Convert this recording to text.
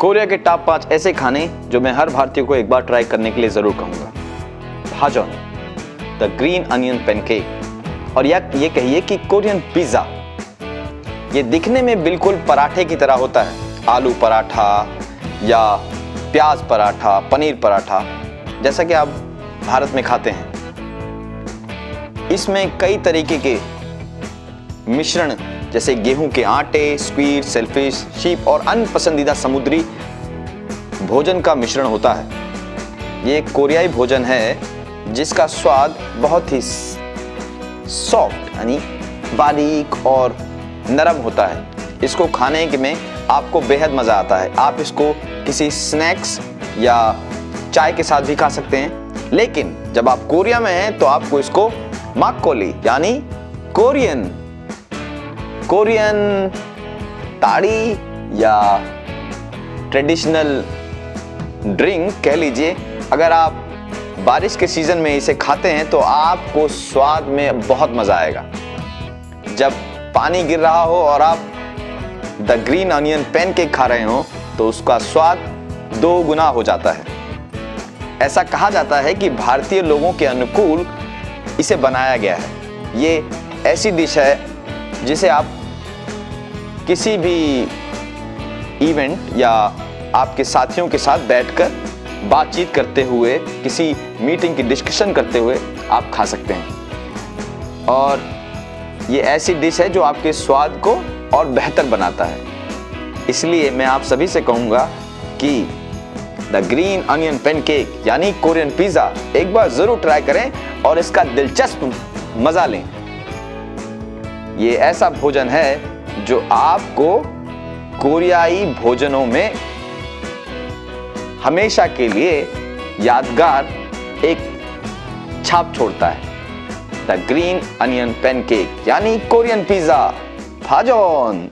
Korea के top पाँच ऐसे खाने जो मैं हर भारतीय को एक बार ट्राई करने के लिए ज़रूर कहूँगा। भाजन, द ग्रीन अनियन पैनकेक। और या ये कहिए कि कोरियन पिज़्ज़ा। ये दिखने में बिल्कुल पराठे की तरह होता है। आलू पराठा या प्याज पराठा, पनीर पराठा, जैसा कि आप भारत में खाते हैं। इसमें कई तरीके के मिश्रण जैसे गेहूँ के आटे स्क्वीड सेल्फिश शीप और अन्य पसंदीदा समुद्री भोजन का मिश्रण होता है। ये कोरियाई भोजन है, जिसका स्वाद बहुत ही सॉफ्ट यानी बारीक और नरम होता है। इसको खाने के में आपको बेहद मज़ा आता है। आप इसको किसी स्नैक्स या चाय के साथ भी खा सकते हैं। लेकिन जब आप कोरिया में हैं तो आपको इसको माकोली यानी कोरियन कोरियन ताड़ी या ट्रेडिशनल ड्रिंक कह लीजिए। अगर आप बारिश के सीज़न में इसे खाते हैं तो आपको स्वाद में बहुत मज़ा आएगा। जब पानी गिर रहा हो और आप द ग्रीन अनियन पैनकेक खा रहे हो तो उसका स्वाद दो गुना हो जाता है। ऐसा कहा जाता है कि भारतीय लोगों के अनुकूल इसे बनाया गया है। ये ऐसी डिश है जिसे आप किसी भी इवेंट या आपके साथियों के साथ बैठकर बातचीत करते हुए, किसी मीटिंग की डिस्कशन करते हुए आप खा सकते हैं। और ये ऐसी डिश है जो आपके स्वाद को और बेहतर बनाता है। इसलिए मैं आप सभी से कहूँगा कि द ग्रीन अनियन पेनकेक यानी कोरियन पिज़्ज़ा एक बार ज़रूर ट्राई करें और इसका दिलचस्प मज़ा लें। ये ऐसा भोजन है जो आपको कोरियाई भोजनों में हमेशा के लिए यादगार एक छाप छोड़ता है। द ग्रीन अनियन पेनकेक यानी कोरियन पिज़्ज़ा भाजोन